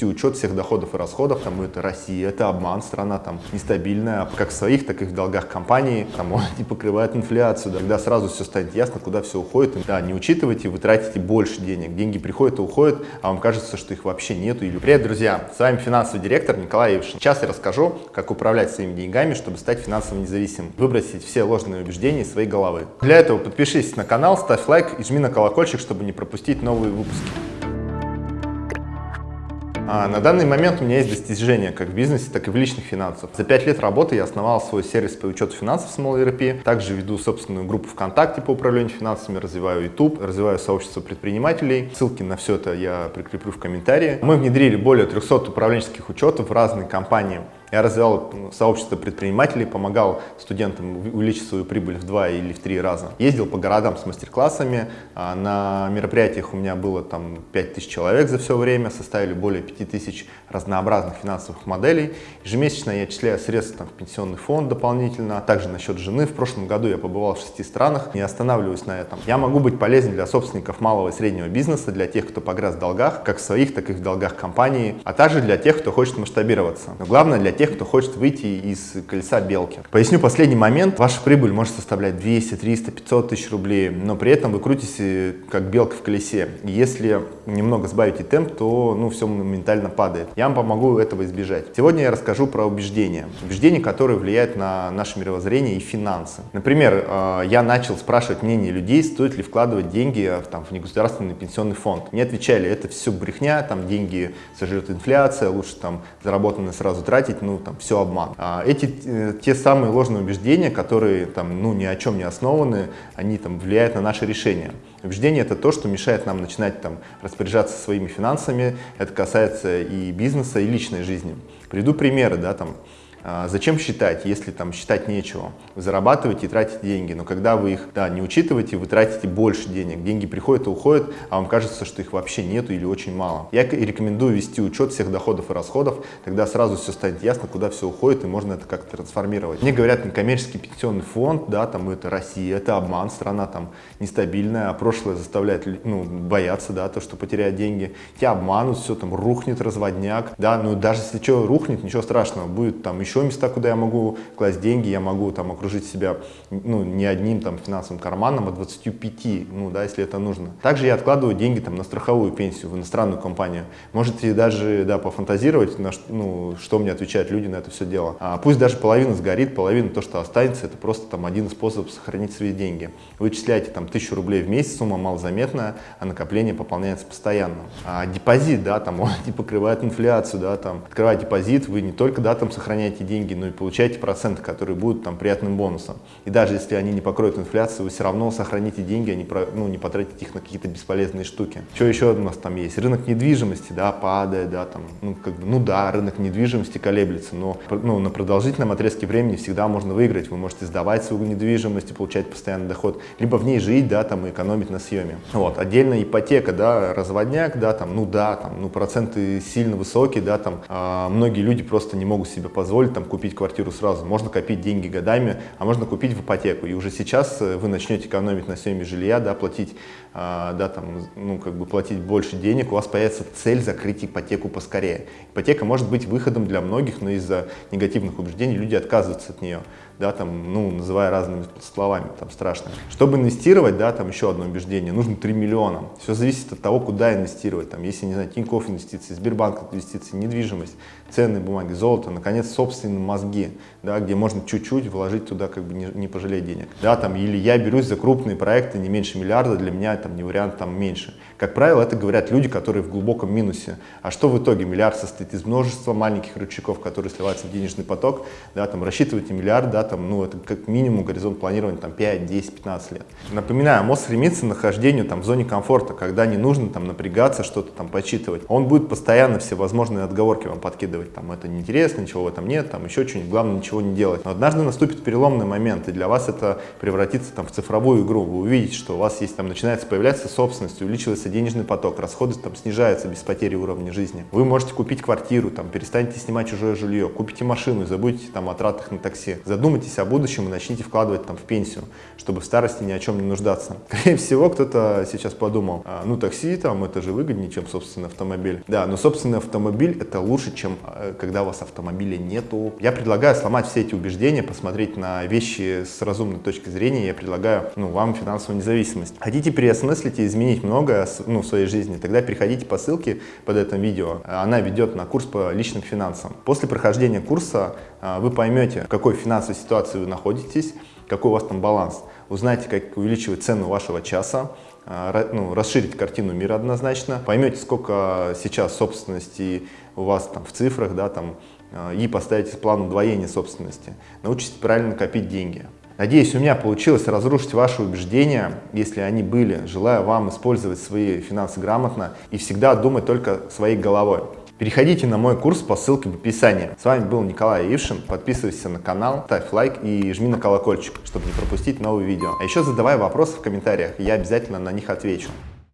учет всех доходов и расходов, там это Россия, это обман, страна там нестабильная, как в своих, так и в долгах компании, там он не покрывает инфляцию, да, когда сразу все станет ясно, куда все уходит, да, не учитывайте, вы тратите больше денег, деньги приходят и уходят, а вам кажется, что их вообще нету. Или... Привет, друзья, с вами финансовый директор Николай Евшин. Сейчас я расскажу, как управлять своими деньгами, чтобы стать финансово независимым, выбросить все ложные убеждения из своей головы. Для этого подпишись на канал, ставь лайк и жми на колокольчик, чтобы не пропустить новые выпуски. А на данный момент у меня есть достижения как в бизнесе, так и в личных финансах. За 5 лет работы я основал свой сервис по учету финансов Small ERP. Также веду собственную группу ВКонтакте по управлению финансами, развиваю YouTube, развиваю сообщество предпринимателей. Ссылки на все это я прикреплю в комментарии. Мы внедрили более 300 управленческих учетов в разные компании. Я развивал сообщество предпринимателей, помогал студентам увеличить свою прибыль в два или в три раза. Ездил по городам с мастер-классами, а, на мероприятиях у меня было там 5000 человек за все время, составили более 5000 разнообразных финансовых моделей. Ежемесячно я отчисляю средства там, в пенсионный фонд дополнительно, также на счет жены. В прошлом году я побывал в шести странах, не останавливаюсь на этом. Я могу быть полезен для собственников малого и среднего бизнеса, для тех, кто погряз в долгах, как в своих, так и в долгах компании, а также для тех, кто хочет масштабироваться. Но главное для тех, тех, кто хочет выйти из колеса белки. Поясню последний момент. Ваша прибыль может составлять 200, 300, 500 тысяч рублей, но при этом вы крутите как белка в колесе. Если немного сбавите темп, то ну, все моментально падает. Я вам помогу этого избежать. Сегодня я расскажу про убеждения. Убеждения, которые влияют на наше мировоззрение и финансы. Например, э, я начал спрашивать мнение людей, стоит ли вкладывать деньги в, там, в негосударственный пенсионный фонд. Мне отвечали, это все брехня, там деньги сожрет инфляция, лучше там заработанные сразу тратить. Ну, ну, там, все обман. А эти, э, те самые ложные убеждения, которые, там, ну, ни о чем не основаны, они, там, влияют на наши решения. Убеждение – это то, что мешает нам начинать, там, распоряжаться своими финансами, это касается и бизнеса, и личной жизни. Приведу примеры, да, там, зачем считать, если там считать нечего? Вы зарабатываете и тратите деньги, но когда вы их да, не учитываете, вы тратите больше денег. Деньги приходят и уходят, а вам кажется, что их вообще нету или очень мало. Я рекомендую вести учет всех доходов и расходов, тогда сразу все станет ясно, куда все уходит, и можно это как-то трансформировать. Мне говорят, некоммерческий пенсионный фонд, да, там это Россия, это обман, страна там нестабильная, а прошлое заставляет ну, бояться, да, то, что потерять деньги. Тебя обманут, все там рухнет, разводняк, да, ну даже если что рухнет, ничего страшного, будет там еще еще места, куда я могу класть деньги, я могу там окружить себя ну, не одним там финансовым карманом, а 25, ну да, если это нужно. Также я откладываю деньги там на страховую пенсию в иностранную компанию. Можете даже, да, пофантазировать, на, ну, что мне отвечают люди на это все дело. А пусть даже половина сгорит, половина то, что останется, это просто там один способ сохранить свои деньги. Вы числяете там тысячу рублей в месяц, сумма малозаметная, а накопление пополняется постоянно. А депозит, да, там он не покрывает инфляцию, да, там открывая депозит, вы не только, да, там сохраняете тратите деньги, но и получаете проценты, которые будут там приятным бонусом. И даже если они не покроют инфляцию, вы все равно сохраните деньги, а не, ну, не потратите их на какие-то бесполезные штуки. Что еще у нас там есть? Рынок недвижимости, да, падает, да, там, ну, как бы, ну да, рынок недвижимости колеблется, но ну, на продолжительном отрезке времени всегда можно выиграть. Вы можете сдавать свою недвижимость и получать постоянный доход, либо в ней жить, да, там, и экономить на съеме. Вот, отдельно ипотека, да, разводняк, да, там, ну да, там, ну проценты сильно высокие, да, там, а, многие люди просто не могут себе позволить там купить квартиру сразу. Можно копить деньги годами, а можно купить в ипотеку. И уже сейчас э, вы начнете экономить на съеме жилья, да, платить, а, да, там, ну, как бы платить больше денег, у вас появится цель закрыть ипотеку поскорее. Ипотека может быть выходом для многих, но из-за негативных убеждений люди отказываются от нее да, там, ну, называя разными словами, там, страшно. Чтобы инвестировать, да, там, еще одно убеждение, нужно 3 миллиона. Все зависит от того, куда инвестировать, там, если, не знаю, Тинькофф инвестиции, Сбербанк инвестиции, недвижимость, ценные бумаги, золото, наконец, собственные мозги, да, где можно чуть-чуть вложить туда, как бы, не, не пожалеть денег, да, там, или я берусь за крупные проекты, не меньше миллиарда, для меня, там, не вариант, там, меньше. Как правило, это говорят люди, которые в глубоком минусе. А что в итоге? Миллиард состоит из множества маленьких рычагов, которые сливаются в денежный поток, да, там, рассчитывайте миллиард, да, там, ну, это как минимум горизонт планирования там 5, 10, 15 лет. Напоминаю, мозг стремится к нахождению там в зоне комфорта, когда не нужно там напрягаться, что-то там подсчитывать. Он будет постоянно все возможные отговорки вам подкидывать, там, это неинтересно, ничего в этом нет, там еще что-нибудь, главное ничего не делать. Но однажды наступит переломный момент, и для вас это превратится там в цифровую игру. Вы увидите, что у вас есть там начинается появляться собственность, увеличивается денежный поток, расходы там снижаются без потери уровня жизни. Вы можете купить квартиру, там перестанете снимать чужое жилье, купите машину и забудете там о тратах на такси. Задумайтесь о будущем и начните вкладывать там в пенсию, чтобы в старости ни о чем не нуждаться. Скорее всего, кто-то сейчас подумал, а, ну такси там это же выгоднее, чем собственный автомобиль. Да, но собственный автомобиль это лучше, чем а, когда у вас автомобиля нету. Я предлагаю сломать все эти убеждения, посмотреть на вещи с разумной точки зрения. Я предлагаю ну, вам финансовую независимость. Хотите переосмыслить и изменить многое ну, в своей жизни, тогда переходите по ссылке под этим видео. Она ведет на курс по личным финансам. После прохождения курса а, вы поймете, в какой финансовой ситуации вы находитесь, какой у вас там баланс. Узнаете, как увеличивать цену вашего часа, а, ну, расширить картину мира однозначно, поймете, сколько сейчас собственности у вас там в цифрах, да, там, и поставите план удвоения собственности. Научитесь правильно копить деньги. Надеюсь, у меня получилось разрушить ваши убеждения, если они были. Желаю вам использовать свои финансы грамотно и всегда думать только своей головой. Переходите на мой курс по ссылке в описании. С вами был Николай Ившин. Подписывайся на канал, ставь лайк и жми на колокольчик, чтобы не пропустить новые видео. А еще задавай вопросы в комментариях, я обязательно на них отвечу.